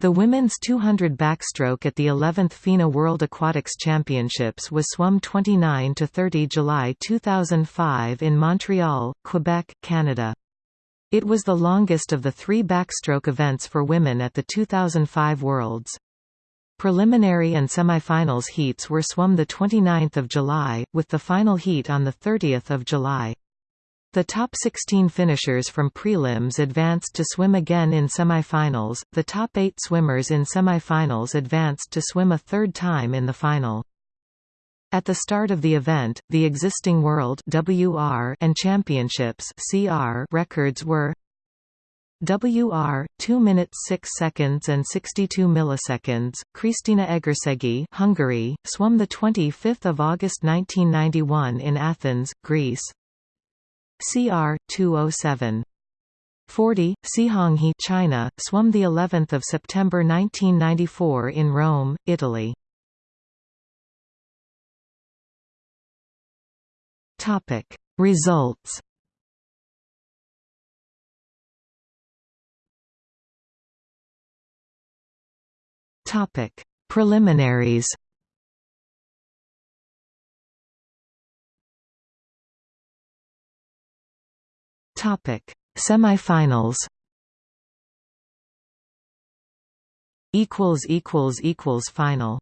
The women's 200 backstroke at the 11th FINA World Aquatics Championships was swum 29 to 30 July 2005 in Montreal, Quebec, Canada. It was the longest of the three backstroke events for women at the 2005 Worlds. Preliminary and semifinals heats were swum 29 July, with the final heat on 30 July. The top 16 finishers from prelims advanced to swim again in semifinals, the top 8 swimmers in semifinals advanced to swim a third time in the final. At the start of the event, the existing World WR and Championships CR records were WR 2 minutes 6 seconds and 62 milliseconds. Krisztina Egerszegi, Hungary, swum the 25th of August 1991 in Athens, Greece. CR 207 40 Cihong He China swum the 11th of September 1994 in Rome Italy. Topic. Results. Topic. Preliminaries Topic: Semifinals. Equals equals equals final.